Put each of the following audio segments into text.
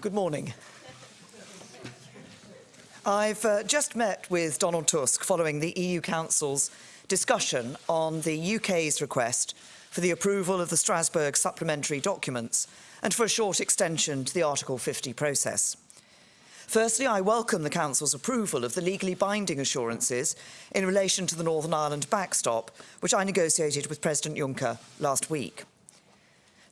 Good morning. I've uh, just met with Donald Tusk following the EU Council's discussion on the UK's request for the approval of the Strasbourg supplementary documents and for a short extension to the Article 50 process. Firstly, I welcome the Council's approval of the legally binding assurances in relation to the Northern Ireland backstop, which I negotiated with President Juncker last week.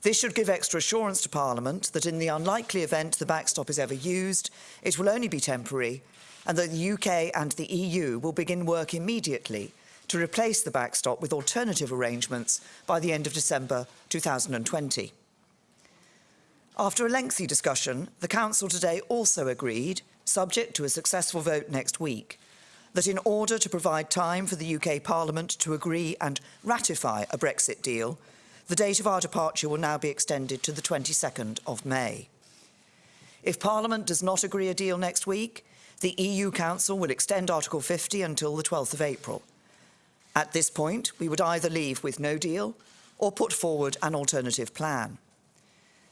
This should give extra assurance to Parliament that in the unlikely event the backstop is ever used, it will only be temporary and that the UK and the EU will begin work immediately to replace the backstop with alternative arrangements by the end of December 2020. After a lengthy discussion, the Council today also agreed, subject to a successful vote next week, that in order to provide time for the UK Parliament to agree and ratify a Brexit deal, the date of our departure will now be extended to the 22nd of May. If Parliament does not agree a deal next week, the EU Council will extend Article 50 until the 12th of April. At this point, we would either leave with no deal or put forward an alternative plan.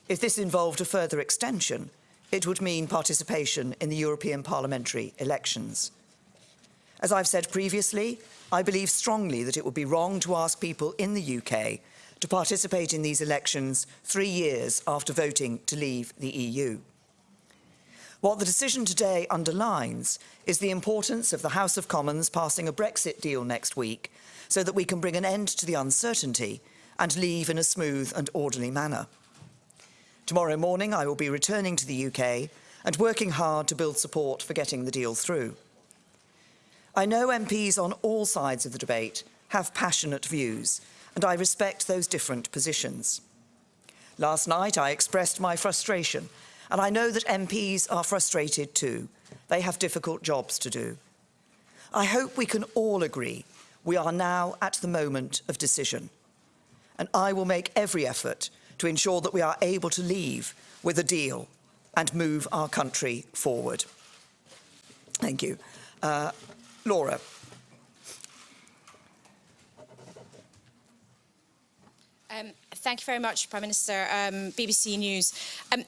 If this involved a further extension, it would mean participation in the European parliamentary elections. As I've said previously, I believe strongly that it would be wrong to ask people in the UK to participate in these elections three years after voting to leave the EU. What the decision today underlines is the importance of the House of Commons passing a Brexit deal next week so that we can bring an end to the uncertainty and leave in a smooth and orderly manner. Tomorrow morning I will be returning to the UK and working hard to build support for getting the deal through. I know MPs on all sides of the debate have passionate views and I respect those different positions. Last night I expressed my frustration and I know that MPs are frustrated too. They have difficult jobs to do. I hope we can all agree we are now at the moment of decision. And I will make every effort to ensure that we are able to leave with a deal and move our country forward. Thank you. Uh, Laura. Um, thank you very much, Prime Minister. Um, BBC News. Um,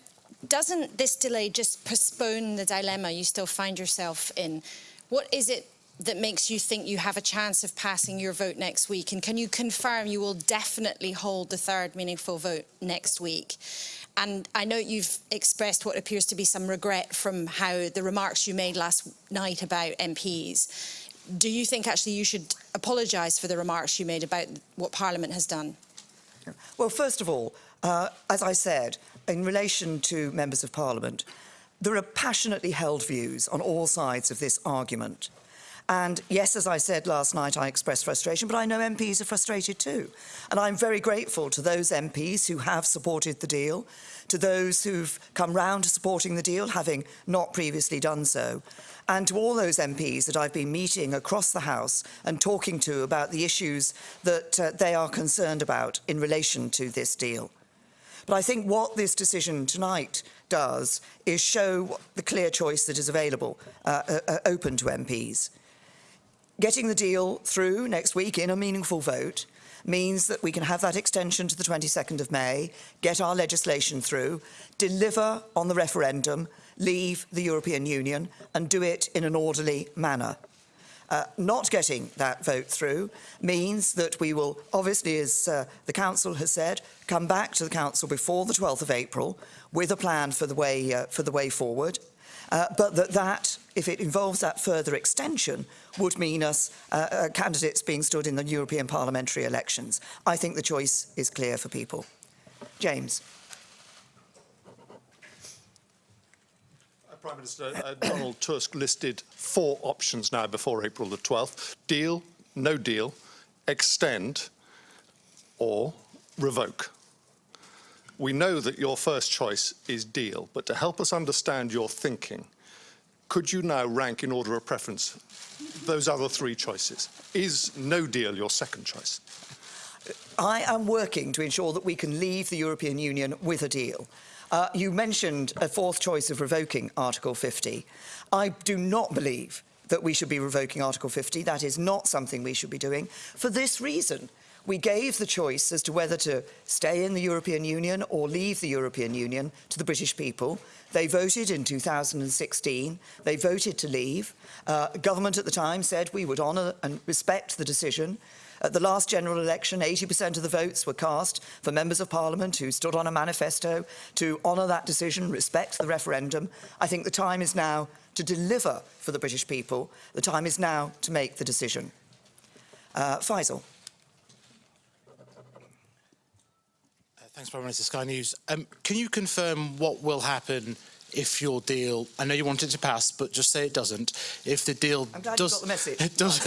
doesn't this delay just postpone the dilemma you still find yourself in? What is it that makes you think you have a chance of passing your vote next week? And can you confirm you will definitely hold the third meaningful vote next week? And I know you've expressed what appears to be some regret from how the remarks you made last night about MPs. Do you think actually you should apologise for the remarks you made about what Parliament has done? Well, first of all, uh, as I said, in relation to members of parliament, there are passionately held views on all sides of this argument. And yes, as I said last night, I expressed frustration, but I know MPs are frustrated too. And I'm very grateful to those MPs who have supported the deal, to those who've come round to supporting the deal, having not previously done so, and to all those MPs that I've been meeting across the House and talking to about the issues that uh, they are concerned about in relation to this deal. But I think what this decision tonight does is show the clear choice that is available, uh, uh, uh, open to MPs. Getting the deal through next week in a meaningful vote means that we can have that extension to the 22nd of May, get our legislation through, deliver on the referendum, leave the European Union and do it in an orderly manner. Uh, not getting that vote through means that we will, obviously, as uh, the Council has said, come back to the Council before the 12th of April with a plan for the way, uh, for the way forward. Uh, but that that, if it involves that further extension, would mean us uh, uh, candidates being stood in the European parliamentary elections. I think the choice is clear for people. James. Prime Minister, uh, Donald Tusk listed four options now before April the 12th. Deal, no deal, extend or revoke. We know that your first choice is deal, but to help us understand your thinking, could you now rank in order of preference those other three choices? Is no deal your second choice? I am working to ensure that we can leave the European Union with a deal. Uh, you mentioned a fourth choice of revoking Article 50. I do not believe that we should be revoking Article 50. That is not something we should be doing for this reason. We gave the choice as to whether to stay in the European Union or leave the European Union to the British people. They voted in 2016. They voted to leave. Uh, government at the time said we would honour and respect the decision. At the last general election, 80% of the votes were cast for members of parliament who stood on a manifesto to honour that decision, respect the referendum. I think the time is now to deliver for the British people. The time is now to make the decision. Uh, Faisal. Thanks, Prime Minister. Sky News. Um, can you confirm what will happen if your deal? I know you want it to pass, but just say it doesn't. If the deal I'm glad does, the message. It does,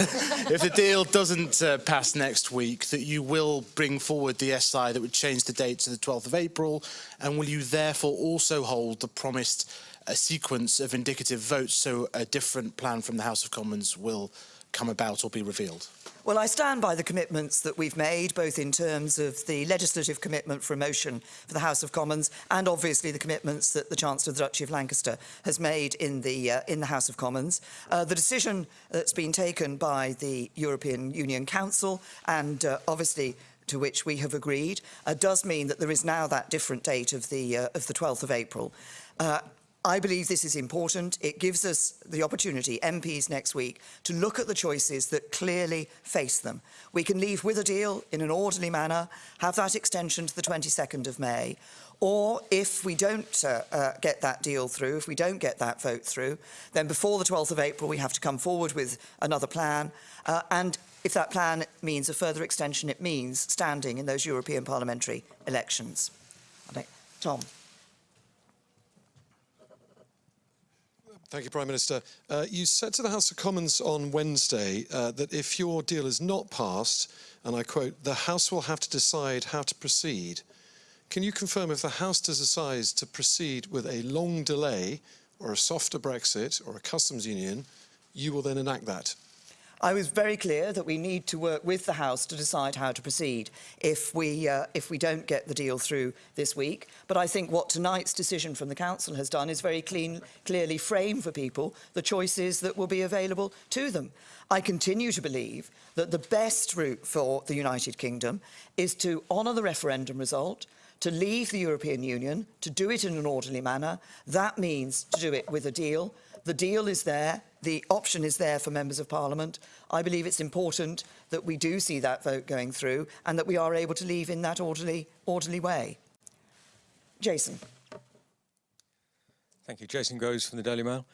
if the deal doesn't uh, pass next week, that you will bring forward the SI that would change the date to the 12th of April, and will you therefore also hold the promised uh, sequence of indicative votes so a different plan from the House of Commons will come about or be revealed? Well, I stand by the commitments that we've made, both in terms of the legislative commitment for a motion for the House of Commons and obviously the commitments that the Chancellor of the Duchy of Lancaster has made in the, uh, in the House of Commons. Uh, the decision that's been taken by the European Union Council and uh, obviously to which we have agreed uh, does mean that there is now that different date of the, uh, of the 12th of April. Uh, I believe this is important. It gives us the opportunity, MPs next week, to look at the choices that clearly face them. We can leave with a deal in an orderly manner, have that extension to the 22nd of May, or if we don't uh, uh, get that deal through, if we don't get that vote through, then before the 12th of April we have to come forward with another plan. Uh, and if that plan means a further extension, it means standing in those European parliamentary elections. Tom. Thank you, Prime Minister. Uh, you said to the House of Commons on Wednesday uh, that if your deal is not passed, and I quote, the House will have to decide how to proceed. Can you confirm if the House decides to proceed with a long delay or a softer Brexit or a customs union, you will then enact that? I was very clear that we need to work with the House to decide how to proceed if we, uh, if we don't get the deal through this week. But I think what tonight's decision from the Council has done is very clean, clearly frame for people the choices that will be available to them. I continue to believe that the best route for the United Kingdom is to honour the referendum result, to leave the European Union, to do it in an orderly manner. That means to do it with a deal. The deal is there. The option is there for members of parliament. I believe it's important that we do see that vote going through and that we are able to leave in that orderly, orderly way. Jason. Thank you. Jason Groves from the Daily Mail.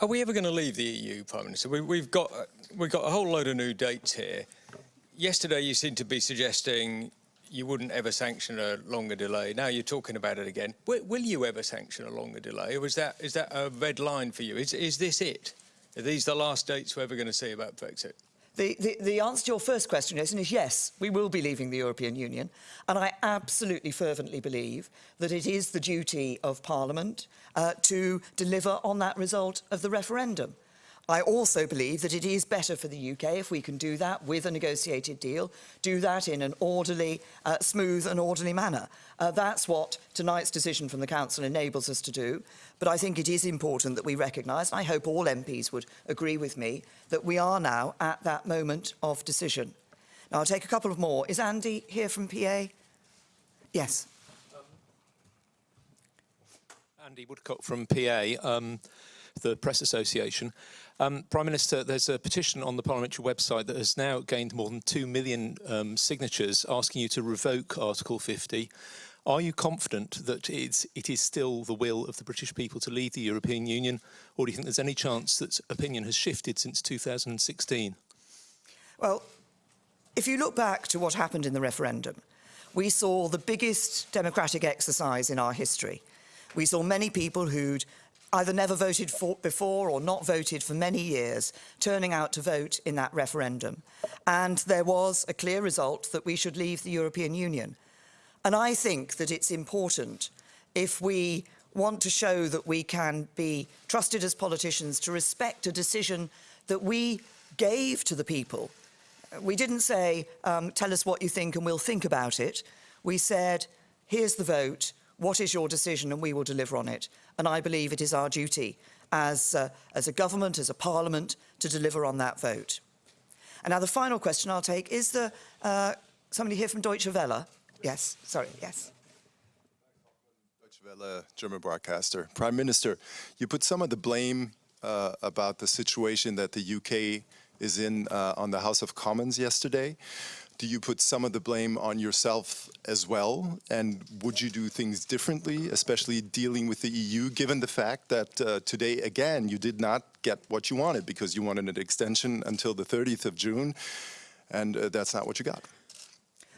Are we ever going to leave the EU, Prime Minister? We, we've got we've got a whole load of new dates here. Yesterday, you seemed to be suggesting you wouldn't ever sanction a longer delay. Now you're talking about it again. Will, will you ever sanction a longer delay, or is that is that a red line for you? Is is this it? Are these the last dates we're ever going to see about Brexit? The, the, the answer to your first question, Jason, is yes, we will be leaving the European Union. And I absolutely fervently believe that it is the duty of Parliament uh, to deliver on that result of the referendum. I also believe that it is better for the UK if we can do that with a negotiated deal, do that in an orderly, uh, smooth and orderly manner. Uh, that's what tonight's decision from the Council enables us to do. But I think it is important that we recognise, and I hope all MPs would agree with me, that we are now at that moment of decision. Now, I'll take a couple of more. Is Andy here from PA? Yes. Andy Woodcock from PA, um, the Press Association. Um, Prime Minister, there's a petition on the parliamentary website that has now gained more than 2 million um, signatures asking you to revoke Article 50. Are you confident that it's, it is still the will of the British people to leave the European Union, or do you think there's any chance that opinion has shifted since 2016? Well, if you look back to what happened in the referendum, we saw the biggest democratic exercise in our history. We saw many people who'd either never voted for before or not voted for many years turning out to vote in that referendum. And there was a clear result that we should leave the European Union. And I think that it's important if we want to show that we can be trusted as politicians to respect a decision that we gave to the people. We didn't say, um, tell us what you think and we'll think about it. We said, here's the vote, what is your decision and we will deliver on it. And I believe it is our duty as, uh, as a government, as a parliament, to deliver on that vote. And now the final question I'll take is the, uh, somebody here from Deutsche Welle? Yes, sorry, yes. Deutsche Welle, German broadcaster. Prime Minister, you put some of the blame uh, about the situation that the UK is in uh, on the House of Commons yesterday. Do you put some of the blame on yourself as well? And would you do things differently, especially dealing with the EU, given the fact that uh, today, again, you did not get what you wanted because you wanted an extension until the 30th of June, and uh, that's not what you got?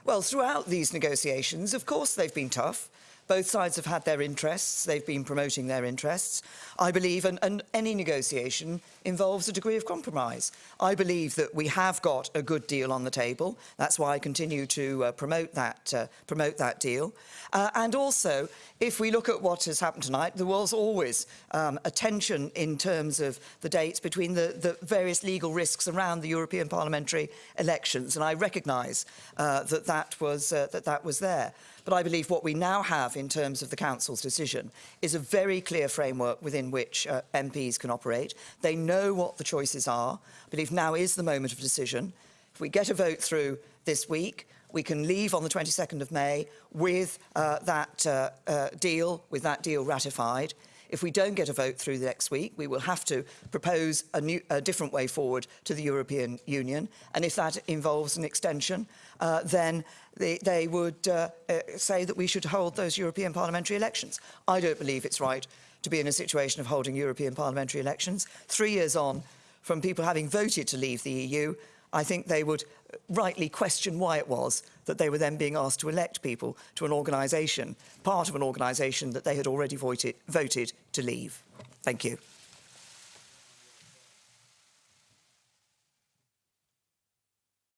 Well, throughout these negotiations, of course, they've been tough. Both sides have had their interests. They've been promoting their interests. I believe, and, and any negotiation involves a degree of compromise. I believe that we have got a good deal on the table. That's why I continue to uh, promote that uh, promote that deal. Uh, and also, if we look at what has happened tonight, there was always um, a tension in terms of the dates between the, the various legal risks around the European parliamentary elections, and I recognise uh, that that was uh, that that was there. But I believe what we now have in terms of the Council's decision is a very clear framework within which uh, MPs can operate. They know what the choices are. I believe now is the moment of decision. If we get a vote through this week, we can leave on the 22nd of May with uh, that uh, uh, deal, with that deal ratified. If we don't get a vote through the next week, we will have to propose a, new, a different way forward to the European Union. And if that involves an extension, uh, then they, they would uh, uh, say that we should hold those European parliamentary elections. I don't believe it's right to be in a situation of holding European parliamentary elections. Three years on from people having voted to leave the EU, I think they would rightly question why it was that they were then being asked to elect people to an organisation, part of an organisation that they had already voted, voted to leave. Thank you.